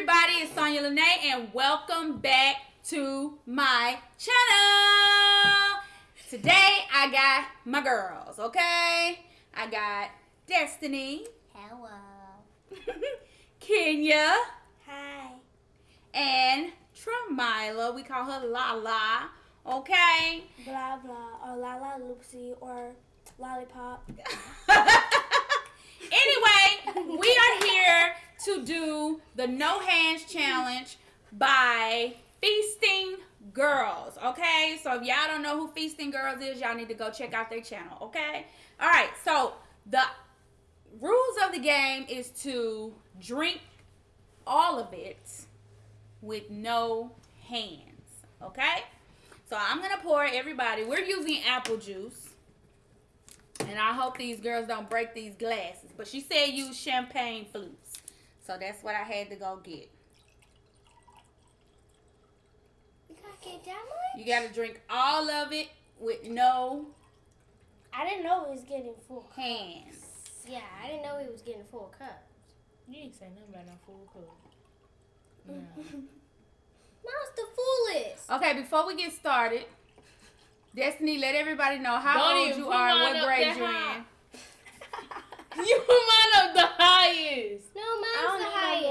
everybody, it's Sonya Lene, and welcome back to my channel. Today I got my girls, okay? I got Destiny, Hello. Kenya, Hi. and Tramila. We call her Lala, okay? Blah blah or Lala la loopsy or lollipop. anyway, we are here to do the no hands challenge by Feasting Girls. Okay, so if y'all don't know who Feasting Girls is, y'all need to go check out their channel. Okay, all right. So the rules of the game is to drink all of it with no hands. Okay, so I'm gonna pour everybody. We're using apple juice. And I hope these girls don't break these glasses. But she said use champagne flutes. So that's what I had to go get. You gotta get that much? You got to drink all of it with no I didn't know it was getting full cups. hands. Yeah, I didn't know it was getting full cups. You didn't say nothing about no full cup. No. Mom's the fullest. Okay, before we get started, Destiny, let everybody know how Don't old you are and what grade you're high. in. you mine up the highest. No, mine's the highest.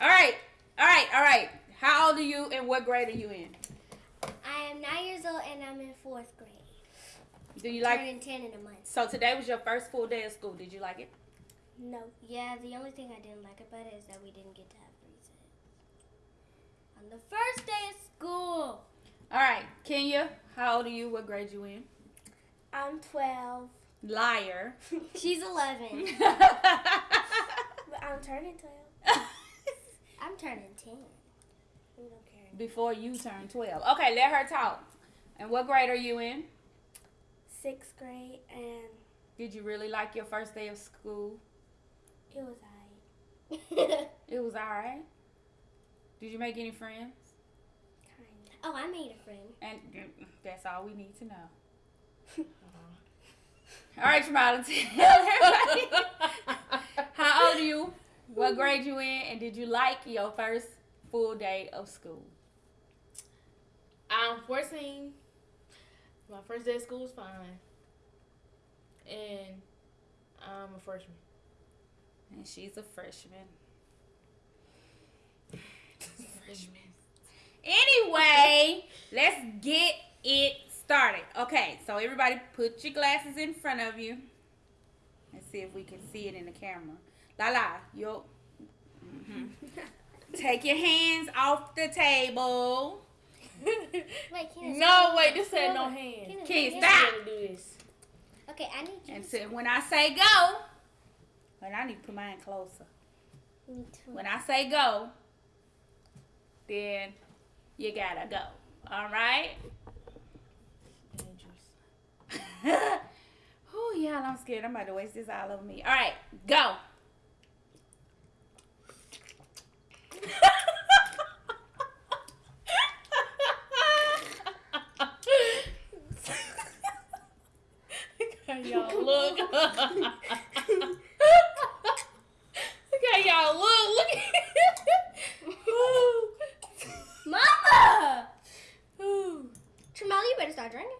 All right, all right, all right. How old are you and what grade are you in? I am nine years old and I'm in fourth grade. Do you like? Turning ten in a month. So today was your first full day of school. Did you like it? No. Yeah, the only thing I didn't like about it is that we didn't get to have recess. On the first day of school. All right, Kenya. How old are you? What grade you in? I'm 12, Liar. She's 11. but I'm turning 12. I'm turning 10. We don't care. Before you turn 12. Okay, let her talk. And what grade are you in? Sixth grade, and Did you really like your first day of school? it was alright. It was alright. Did you make any friends? Kind of. oh, I made a friend. And mm, that's all we need to know. All right, tell. How old are you? What grade you in? And did you like your first full day of school? I'm 14. My first day of school was fine. And I'm a freshman. And she's a freshman. freshman. Anyway, let's get it started. Okay, so everybody put your glasses in front of you. Let's see if we can see it in the camera. La la, yo. Mhm. Take your hands off the table. Wait, can no, wait, this said no hands. Kids, You stop. do this. Okay, I need you. And so when I say go, and I need to put mine closer. Me too. When I say go, then you gotta go. All right? Dangerous. oh, y'all, I'm scared. I'm about to waste this all over me. All right, go. Look how y'all look. look how y'all look. Look at Mama! Ooh. Tramel, you better start drinking.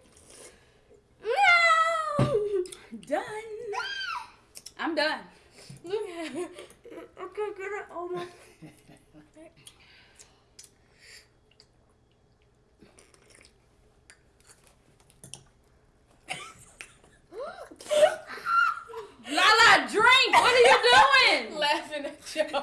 No! Done. I'm done. Look at I can't get it on my. Lala, drink. What are you doing? Laughing at y'all.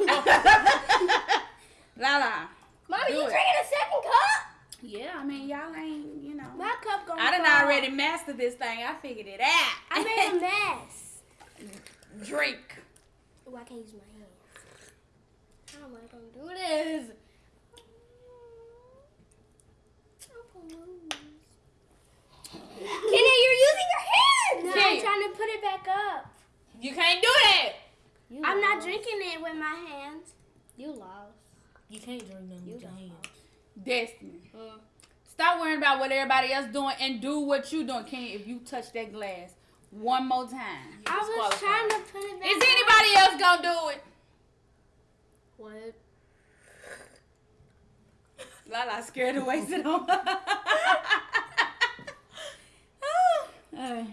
Lala. Mama, Do you it. drinking a second cup? Yeah, I mean, y'all ain't, you know. My cup gonna I done fall. already mastered this thing. I figured it out. I made a mess. drink. Oh, I can't use my hands. How am I gonna do this? Oh, I'm gonna lose. Kenny, you're using your hands! No, Kenya. I'm trying to put it back up. You can't do that. You I'm not lost. Drinking it with my hands. You lost. You can't drink them You with your lost. hands. Destiny. Mm. Stop worrying about what everybody else doing and do what you doing. Can if you touch that glass one more time? I was trying to put it back Is up. anybody else gonna do it? What? Lala scared to waste it on. Uh,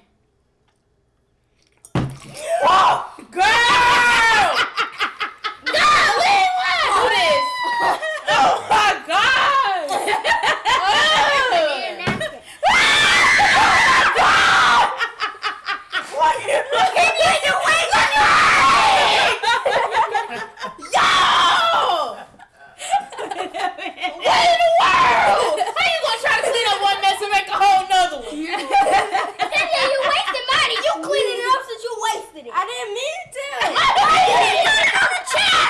Girl! Golly, what? Do this. Oh my god! Need a napkin. Yo! What in the world? How you gonna try to clean up one mess and make a whole nother one? Cynthia, you wasted money. You cleaned it up since you wasted it. I didn't mean to. Why you didn't put it on the chair?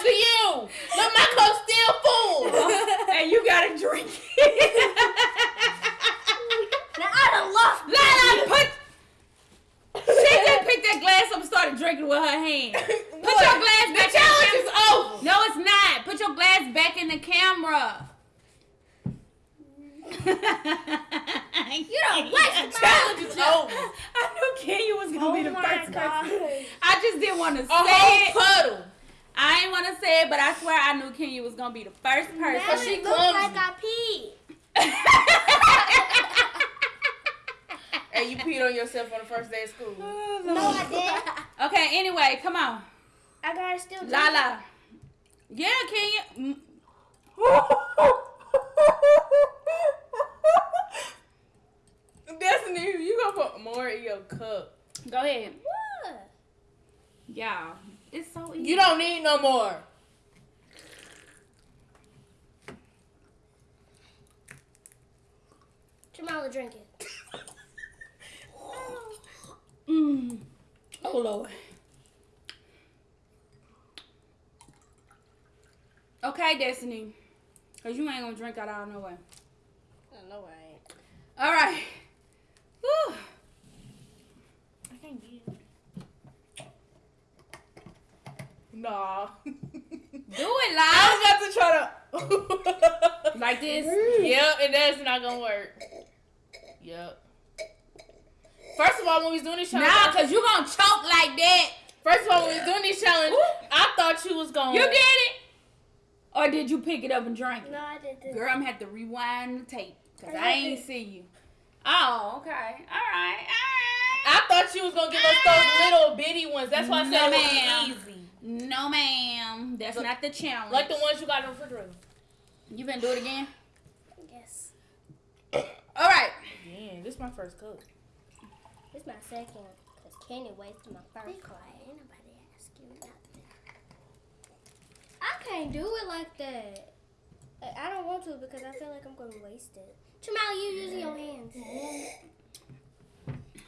to you. Look, my cup's still full. And you gotta Now I done lost. Lala, put. She just picked that glass up and started drinking with her hand. Put your glass The back. challenge in is over. No, it's not. Put your glass back in the camera. You done wasted The my challenge is over. I knew Kenya was gonna be the Oh my first God. person. I just didn't want to say A say whole it. puddle. I didn't want to say it, but I swear I knew Kenya was gonna be the first Now person. she it looks clumsy. like I peed. Hey, you peed on yourself on the first day of school. No, I didn't. okay, anyway, come on. I gotta still drink. Lala. Yeah, Kenya. Mm, Destiny, you gonna put more in your cup. Go ahead. What? Yeah, it's so easy. You don't need no more. Jamala, drink it. Mm. Oh Lord. Okay, Destiny. Cause you ain't gonna drink that out of no way. No, I ain't. All right. Whew. I can't get it. Nah. Do it live. I live was about to try to. like this. Mm. Yep, and that's not gonna work. Yep. First of all, when we was doing this challenge, Nah, cause you gonna choke like that. first of all, when we was doing this challenge, I thought you was gonna. You did it, or did you pick it up and drink it? No, I didn't. Girl, I'm gonna have to rewind the tape because I ain't see you. Oh, okay. All right. All right. I thought you was gonna give us those ah. little bitty ones. That's why I said No, it was easy. No, ma'am. That's Look, not the challenge. Like the ones you got in the refrigerator. You been do it again? Yes. All right. Again. this is my first cup. This is my second. Because Kenny wasted my first. Be quiet. Ain't nobody ask you nothing. I can't do it like that. I I don't want to because I feel like I'm going to waste it. Jamala, you using your hands.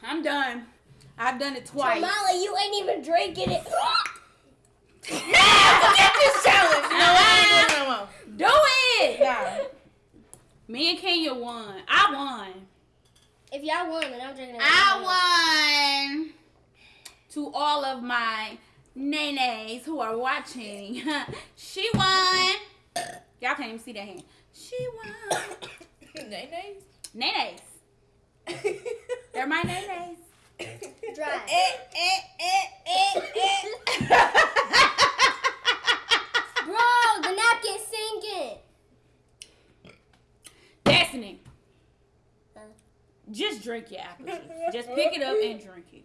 I'm done. I've done it twice. Jamala, you ain't even drinking it. Forget this challenge. You know what? I ain't doing no more. Do it. Nah. Me and Kenya won. I won. if y'all won, then I'm drinking it. I won. To all of my nays who are watching, she won. Y'all can't even see that hand. She won. Nay nays. Nays. They're my nays. Dry. Bro, eh, eh, eh, the napkin's sinking. Destiny. Huh? Just drink your apple juice. Just pick it up and drink it.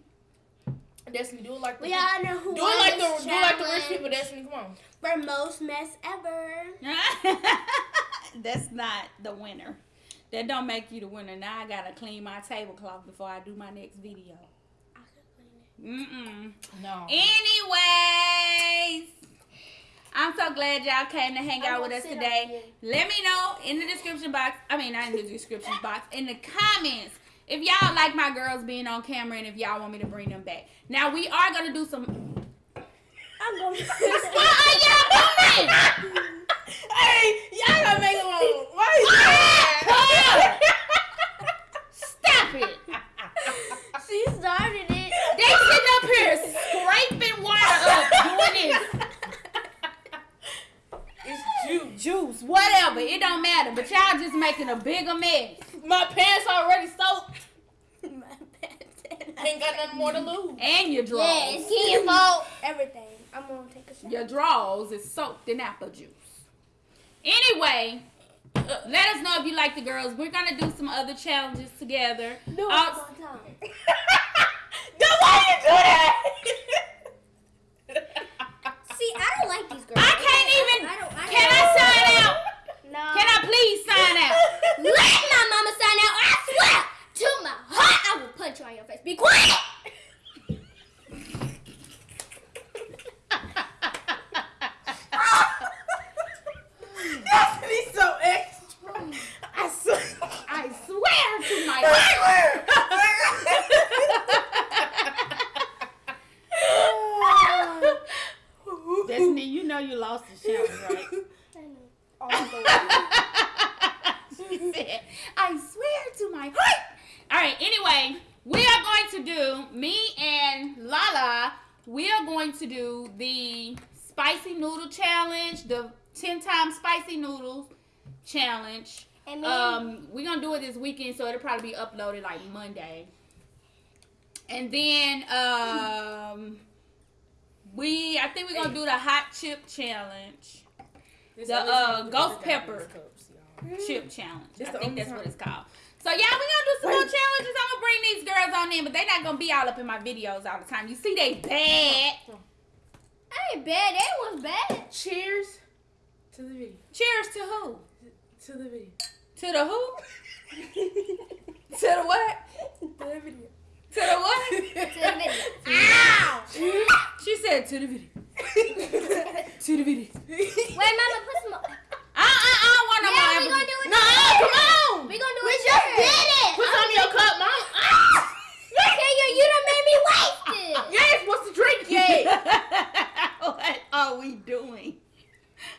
Destiny, do it like the We all know who do it like the do it like the rich challenge people. Destiny, come on. For most mess ever. That's not the winner. That don't make you the winner. Now I gotta clean my tablecloth before I do my next video. I could clean it. Mm-mm. No. Anyways, I'm so glad y'all came to hang out with us today. Let me know in the description box. I mean, not in the description box, in the comments. If y'all like my girls being on camera and if y'all want me to bring them back. Now we are gonna do some. I'm going to... What are y'all doing? Hey, y'all gotta make it on. Why Stop it! She started it. They sitting up here scraping water up, doing this. It's juice. Juice, whatever, it don't matter. But y'all just making a bigger mess. My pants already soaked. My bad. Ain't got nothing more to lose. And your drawers. Yeah, it's Kenya's fault. Everything. I'm gonna take a shot. Your drawers is soaked in apple juice. Anyway, let us know if you like the girls. We're gonna do some other challenges together. Do it Uh, one time. Why you do that? See, I don't like these girls. I can't even. I don't. I Can I sign out? No. Can I please sign out? Let my mama sign out. I swear to my heart, I will punch you on your face. Be quiet. That's me so extra. I swear. I swear to my Destiny, you know you lost the challenge, right? All the way. she said, I swear to my heart. All right, anyway, we are going to do, me and Lala, we are going to do the spicy noodle challenge, the 10 times spicy noodles challenge. And me Um, we're gonna do it this weekend, so it'll probably be uploaded like Monday. And then um we I think we're gonna do the hot chip challenge. This The, uh, ghost get this out of pepper. cups. Chip challenge. This I think only that's what it's called. So yeah, we're gonna do some more challenges. I'm gonna bring these girls on in, but they're not gonna be all up in my videos all the time. You see they bad. I ain't bad. That was bad. Cheers to the video. Cheers to who? To the video. To the who? to the what? To the video. To the what? To the video. Ow! She said to the video. to the video. Wait, mama, put some. I, I, I don't want no Yeah, more. we gonna do it. No, come on. We gonna do We it. Just did it. Put some in your cup, mom. Ah! Kenya, you done made me waste it. You ain't supposed to drink yet. what are we doing?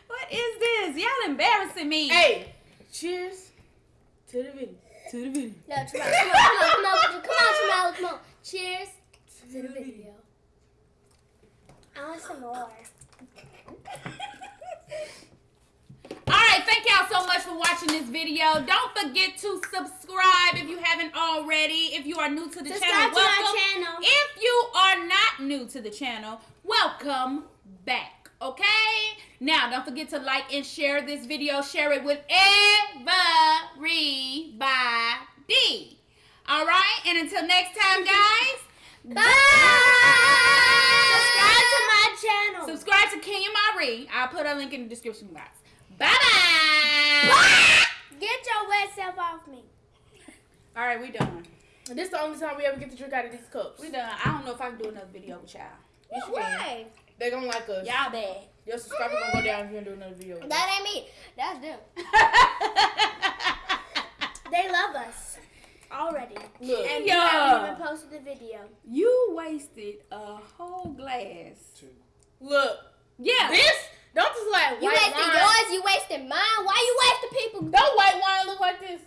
What is this? Y'all embarrassing me. hey, cheers to the video. to the video. No, come on, come on, come on, come on, come on, Tamala, come on. Cheers To the video. I want some more. All right, thank y'all so much for watching this video. Don't forget to subscribe if you haven't already. If you are new to the Subscribe channel, welcome. channel. If you are not new to the channel, welcome back. Okay? Now, don't forget to like and share this video. Share it with everybody. All right? And until next time, guys, Bye. Subscribe to my channel. subscribe to Kenya Marie. I'll put a link in the description box. Bye bye. Get your wet self off me. All right, we done. This is the only time we ever get to drink out of these cups. We done. I don't know if I can do another video with y'all. Yes. Why? They gonna like us. Y'all bad. Your subscribers gonna go down if you don't do another video. That ain't me. That's them. They love us already. Look. And Yeah. you haven't even posted the video. you wasted a whole glass. Two. Look. Yeah. This don't just like you wasting wine. yours, you wasting mine. Why you wasting people? Don't white wine look like this.